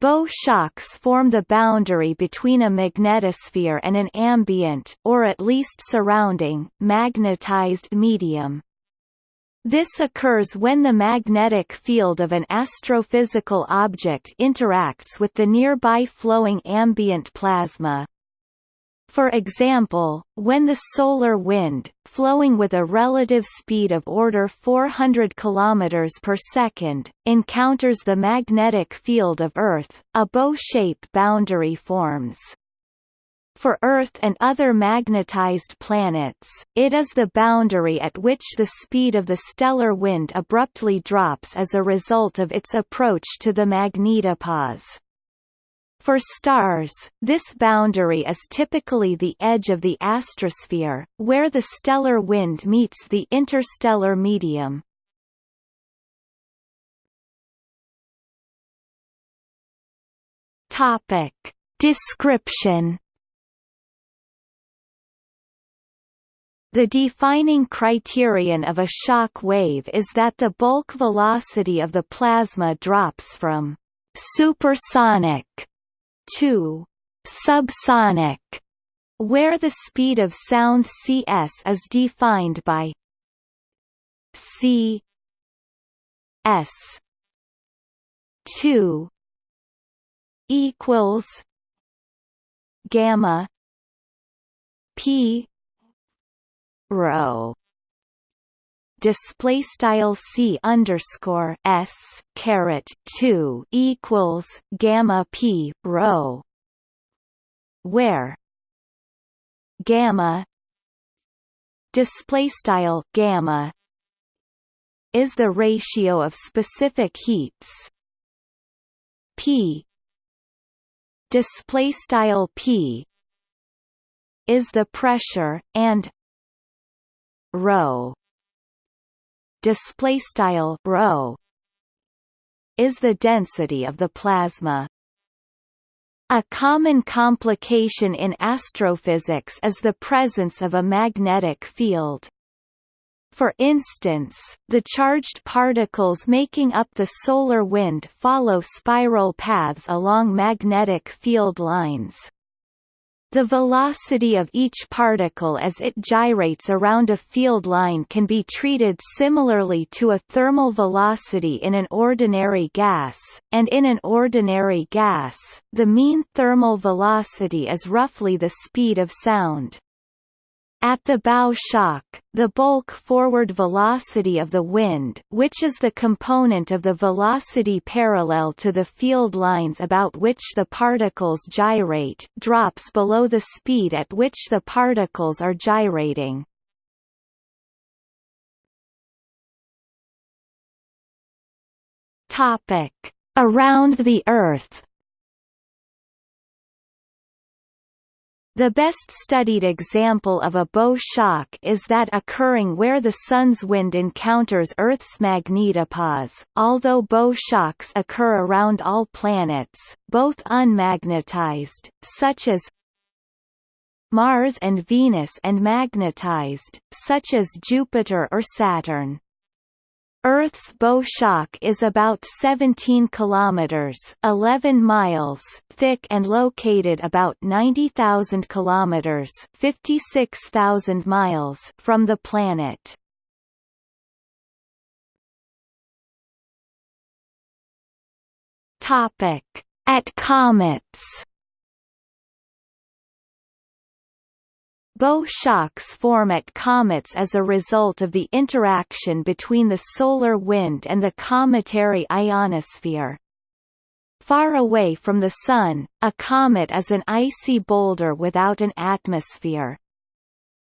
Bow shocks form the boundary between a magnetosphere and an ambient, or at least surrounding, magnetized medium. This occurs when the magnetic field of an astrophysical object interacts with the nearby flowing ambient plasma. For example, when the solar wind, flowing with a relative speed of order 400 km per second, encounters the magnetic field of Earth, a bow-shape boundary forms. For Earth and other magnetized planets, it is the boundary at which the speed of the stellar wind abruptly drops as a result of its approach to the magnetopause. For stars, this boundary is typically the edge of the astrosphere, where the stellar wind meets the interstellar medium. Topic. Description The defining criterion of a shock wave is that the bulk velocity of the plasma drops from supersonic to subsonic, where the speed of sound cs is defined by c s 2 equals gamma p rho display style c underscore s caret two equals gamma p rho where gamma display style gamma is the ratio of specific heats p display style p is the pressure and rho display style rho is the density of the plasma a common complication in astrophysics is the presence of a magnetic field. For instance, the charged particles making up the solar wind follow spiral paths along magnetic field lines. The velocity of each particle as it gyrates around a field line can be treated similarly to a thermal velocity in an ordinary gas, and in an ordinary gas, the mean thermal velocity is roughly the speed of sound. At the bow shock, the bulk forward velocity of the wind which is the component of the velocity parallel to the field lines about which the particles gyrate drops below the speed at which the particles are gyrating. Around the Earth The best studied example of a bow shock is that occurring where the Sun's wind encounters Earth's magnetopause. Although bow shocks occur around all planets, both unmagnetized, such as Mars and Venus and magnetized, such as Jupiter or Saturn. Earth's bow shock is about 17 kilometers (11 miles) thick and located about 90,000 kilometers (56,000 miles) from the planet. Topic: At comets. Bow shocks form at comets as a result of the interaction between the solar wind and the cometary ionosphere. Far away from the Sun, a comet is an icy boulder without an atmosphere.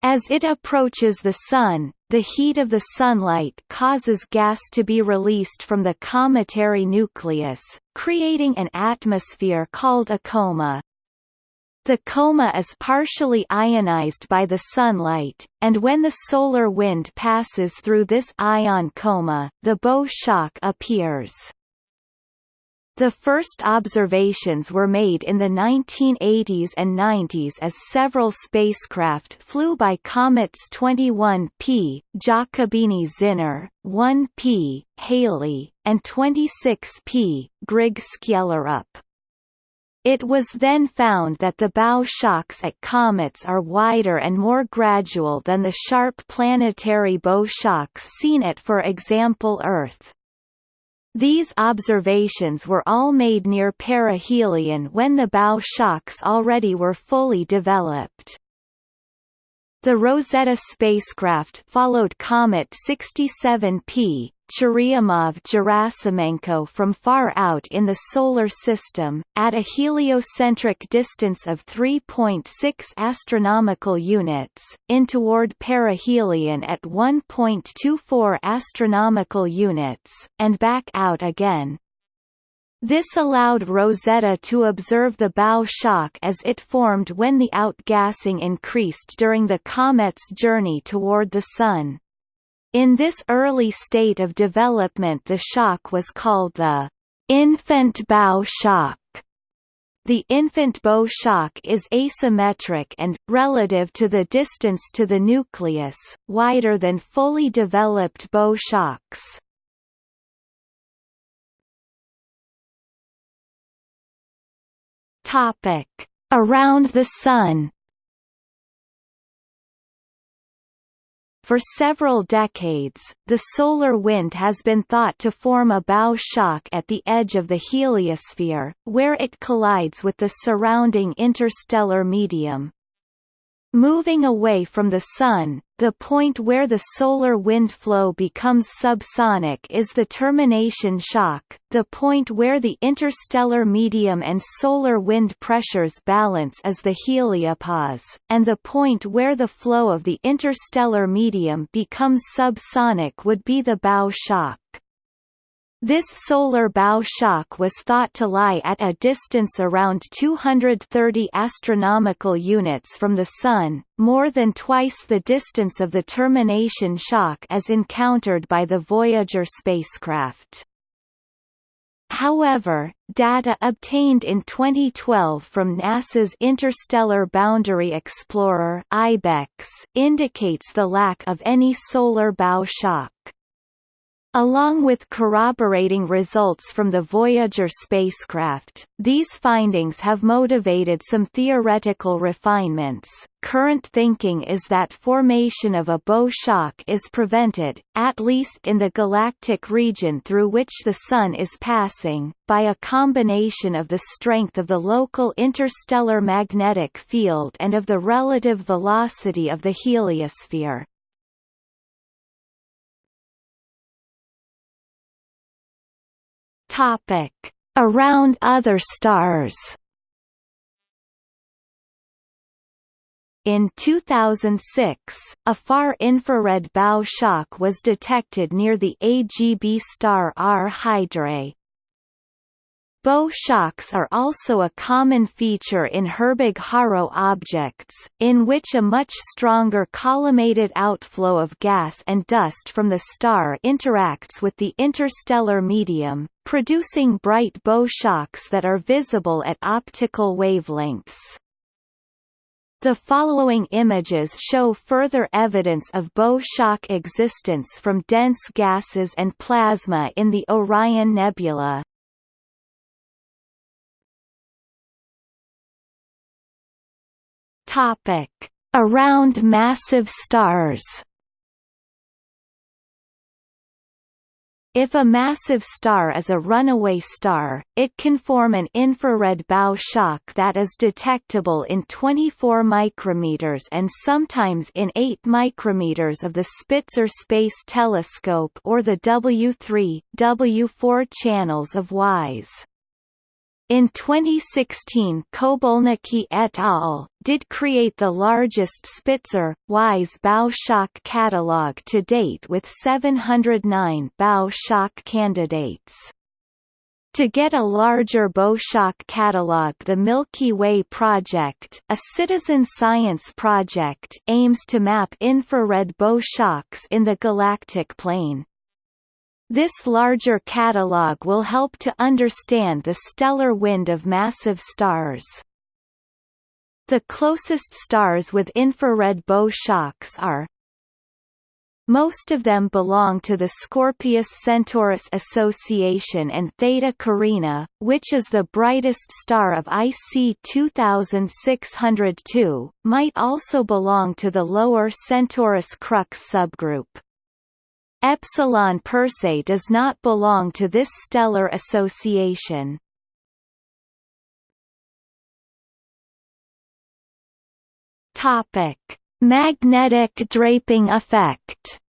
As it approaches the Sun, the heat of the sunlight causes gas to be released from the cometary nucleus, creating an atmosphere called a coma. The coma is partially ionized by the sunlight, and when the solar wind passes through this ion coma, the bow shock appears. The first observations were made in the 1980s and 90s as several spacecraft flew by comets 21P, Giacobini-Zinner, 1P, Halley, and 26P, Grigg-Skellerup. It was then found that the bow shocks at comets are wider and more gradual than the sharp planetary bow shocks seen at for example Earth. These observations were all made near perihelion when the bow shocks already were fully developed. The Rosetta spacecraft followed Comet 67P, Churyumov-Gerasimenko from far out in the Solar System, at a heliocentric distance of 3.6 astronomical units, in toward perihelion at 1.24 astronomical units, and back out again. This allowed Rosetta to observe the bow shock as it formed when the outgassing increased during the comet's journey toward the Sun. In this early state of development the shock was called the infant bow shock. The infant bow shock is asymmetric and, relative to the distance to the nucleus, wider than fully developed bow shocks. Topic: Around the Sun. For several decades, the solar wind has been thought to form a bow shock at the edge of the heliosphere, where it collides with the surrounding interstellar medium. Moving away from the Sun, the point where the solar wind flow becomes subsonic is the termination shock, the point where the interstellar medium and solar wind pressures balance is the heliopause, and the point where the flow of the interstellar medium becomes subsonic would be the bow shock. This solar bow shock was thought to lie at a distance around 230 astronomical units from the Sun, more than twice the distance of the termination shock as encountered by the Voyager spacecraft. However, data obtained in 2012 from NASA's Interstellar Boundary Explorer IBEX indicates the lack of any solar bow shock. Along with corroborating results from the Voyager spacecraft, these findings have motivated some theoretical refinements. Current thinking is that formation of a bow shock is prevented, at least in the galactic region through which the Sun is passing, by a combination of the strength of the local interstellar magnetic field and of the relative velocity of the heliosphere. Topic: Around other stars. In 2006, a far-infrared bow shock was detected near the AGB star R Hydrae, Bow shocks are also a common feature in Herbig-Haro objects, in which a much stronger collimated outflow of gas and dust from the star interacts with the interstellar medium, producing bright bow shocks that are visible at optical wavelengths. The following images show further evidence of bow shock existence from dense gases and plasma in the Orion Nebula. Topic: Around massive stars. If a massive star is a runaway star, it can form an infrared bow shock that is detectable in 24 micrometers and sometimes in 8 micrometers of the Spitzer Space Telescope or the W3, W4 channels of WISE. In 2016 Kobulnicky et al. Did create the largest Spitzer, WISE bow shock catalog to date with 709 bow shock candidates. To get a larger bow shock catalog the Milky Way Project, a citizen science project aims to map infrared bow shocks in the galactic plane. This larger catalog will help to understand the stellar wind of massive stars. The closest stars with infrared bow shocks are Most of them belong to the Scorpius-Centaurus Association and Theta Carina, which is the brightest star of IC 2602, might also belong to the lower Centaurus Crux subgroup. Epsilon Persei does not belong to this stellar association. Topic. Magnetic draping effect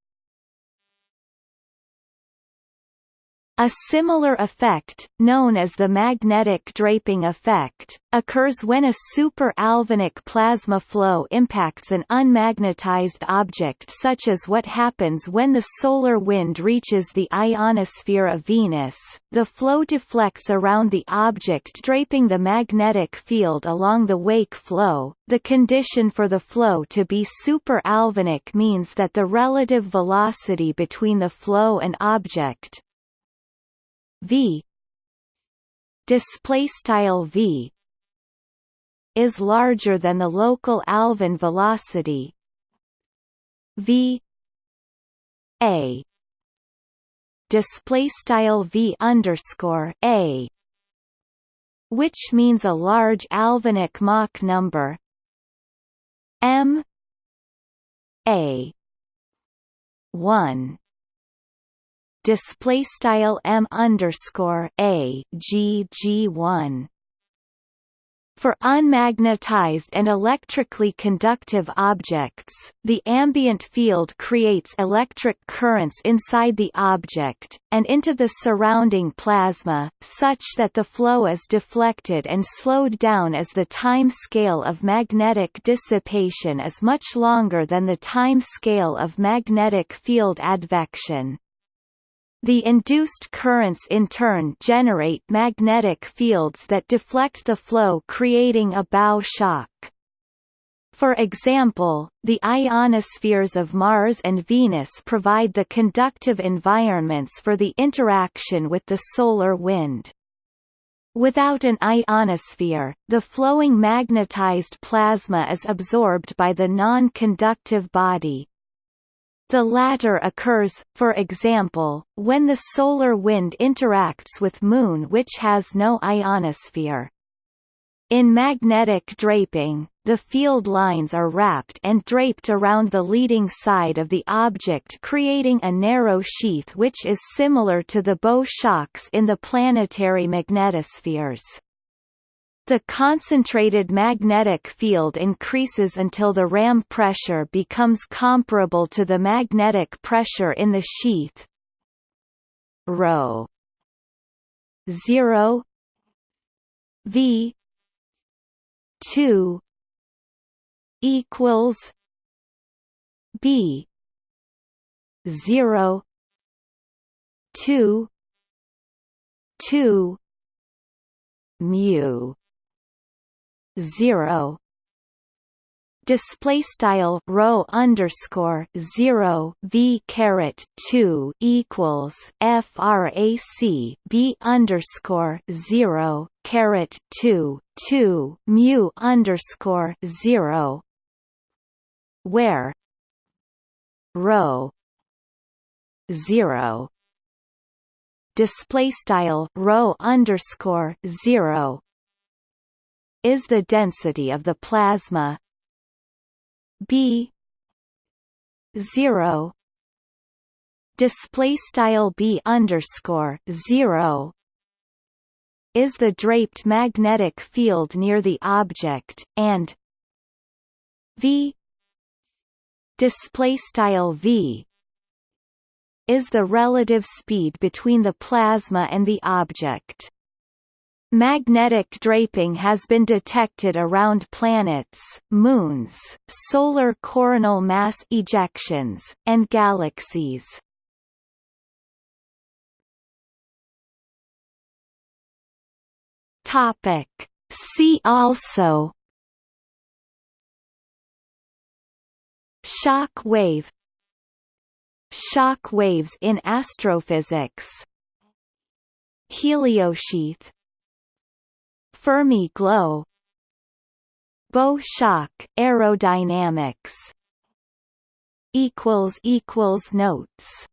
A similar effect, known as the magnetic draping effect, occurs when a super-Alfvénic plasma flow impacts an unmagnetized object such as what happens when the solar wind reaches the ionosphere of Venus. The flow deflects around the object draping the magnetic field along the wake flow. The condition for the flow to be super-Alfvénic means that the relative velocity between the flow and object, v. Display style v is larger than the local Alfvén velocity. V. A. Display style v underscore a which means a large Alfvénic Mach number. M. A. 1 display style m underscore a g g one. For unmagnetized and electrically conductive objects, the ambient field creates electric currents inside the object, and into the surrounding plasma, such that the flow is deflected and slowed down as the time scale of magnetic dissipation is much longer than the time scale of magnetic field advection. The induced currents in turn generate magnetic fields that deflect the flow creating a bow shock. For example, the ionospheres of Mars and Venus provide the conductive environments for the interaction with the solar wind. Without an ionosphere, the flowing magnetized plasma is absorbed by the non-conductive body, the latter occurs, for example, when the solar wind interacts with Moon which has no ionosphere. In magnetic draping, the field lines are wrapped and draped around the leading side of the object creating a narrow sheath which is similar to the bow shocks in the planetary magnetospheres. The concentrated magnetic field increases until the ram pressure becomes comparable to the magnetic pressure in the sheath. Rho 0 V 2 equals B 0 2 2 mu zero. Display style rho underscore zero v caret two equals frac b underscore zero caret two two mu underscore zero. Where? Rho zero. Display style rho underscore zero is the density of the plasma b 0 display style b underscore 0 is the draped magnetic field near the object and v display style v is the relative speed between the plasma and the object Magnetic draping has been detected around planets, moons, solar coronal mass ejections, and galaxies. Topic. See also Shock wave Shock waves in astrophysics Heliosheath Fermi glow. Bow shock, aerodynamics. Equals equals notes